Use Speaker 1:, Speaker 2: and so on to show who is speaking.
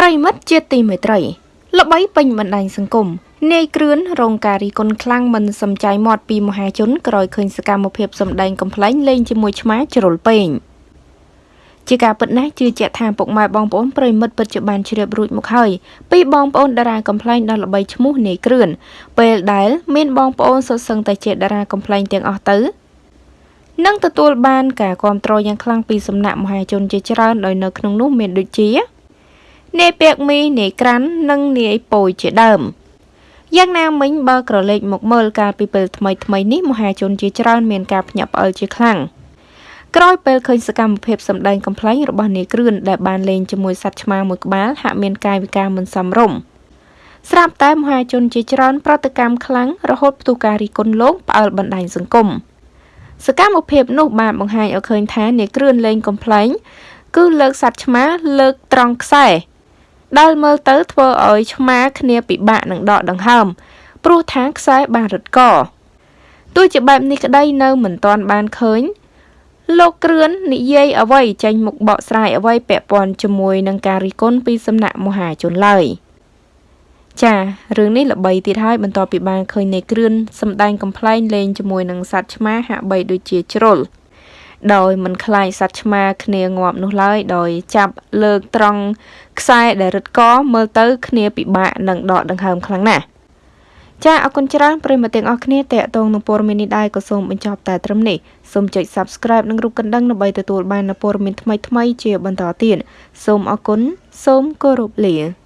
Speaker 1: ប្រិមិត្តជាទីមេត្រីល្បីពេញបណ្ដាញសង្គមនាយគ្រឿនរងការរីគុណខ្លាំងមិនសំចៃមាត់ពីមហាជនក្រោយឃើញសកម្មភាពសម្ដែងកំ pl ែងលេងជាមួយឆ្មាជ្រុលពេងជាការពិតណាស់ជឿជាក់ថាពុកម៉ែបងប្អូនប្រិមិត្តពិតជាបានជ្រាបរួចមកហើយពីបងប្អូនតារាកំ pl ែងដ៏ល្បីឈ្មោះនាយគ្រឿនពេលដែលមានបងប្អូនសុទ្ធសឹងតែជាតារាកំ pl ែងទាំងអស់ទៅនឹងទទួលបានការគ្រប់គ្រងយ៉ាងខ្លាំងពីសំណាក់មហាជនជាច្រើនដោយនៅក្នុងនោះមានដូចជា នាយពាក់មីនាយក្រាន់និងនាយពោយជាដើមយ៉ាងណាមិញបើក្រឡេកមកមើលកាលពីពេលថ្មីថ្មីនេះមហាជនជាច្រើនមានការភ្ញាក់ផ្អើលជាខ្លាំងក្រោយពេលឃើញសកម្មភាពសម្ដែងកំ pl ែងរបស់នាយគ្រឿនដែលបានលេងជាមួយសត្វឆ្មាមួយក្បាលហាក់មានកាយវិការមិនសមរម្យស្រាប់តែមហាជនជាច្រើនប្រតិកម្មខ្លាំងរហូតផ្ទុះការរីគុណលោកផ្អើលបណ្ដាញសង្គមសកម្មភាពនោះបានបង្ហាញឲ្យឃើញថានាយគ្រឿនលេងកំ pl ែងគឺលើកសត្វឆ្មាលើកត្រង់ខ្សែ ដែលមើលទៅធ្វើឲ្យឆ្មាគ្នាពិបាកនឹងដកដង្ហើមព្រោះថាខ្សែបានរឹតកទោះជាបែបនេះក្តីនៅមិនទាន់បានឃើញលោកគ្រឿននិយាយអ្វីចេញមុខបកស្រាយអ្វីពាក់ព័ន្ធជាមួយនឹងការរិះគន់ពីសំណាក់មហាជនឡើយចារឿងនេះល្បីទៀតហើយបន្ទាប់ពីបានឃើញនៃគ្រឿនសម្ដែងកំ pl ែងលេងជាមួយនឹងសត្វឆ្មាហាក់បីដូចជាជ្រុល ដោយមិនខ្លាចសត្វឆ្មាគ្នាងាប់នោះឡើយដោយចាប់លើកត្រង់ខ្សែដែលរឹតកមើលទៅគ្នាពិបាកនឹងដកដង្ហើមខ្លាំងណាស់ចាអរគុណច្រើនប្រិយមិត្តទាំងអស់គ្នាតេតងនឹងព័ត៌មាននេះដែរក៏សូមបញ្ចប់តែត្រឹមនេះសូមចុច Subscribe និងរូបកណ្ដឹងដើម្បីទទួលបាននូវព័ត៌មានថ្មីៗជាបន្តទៀតសូមអរគុណសូមគោរពលា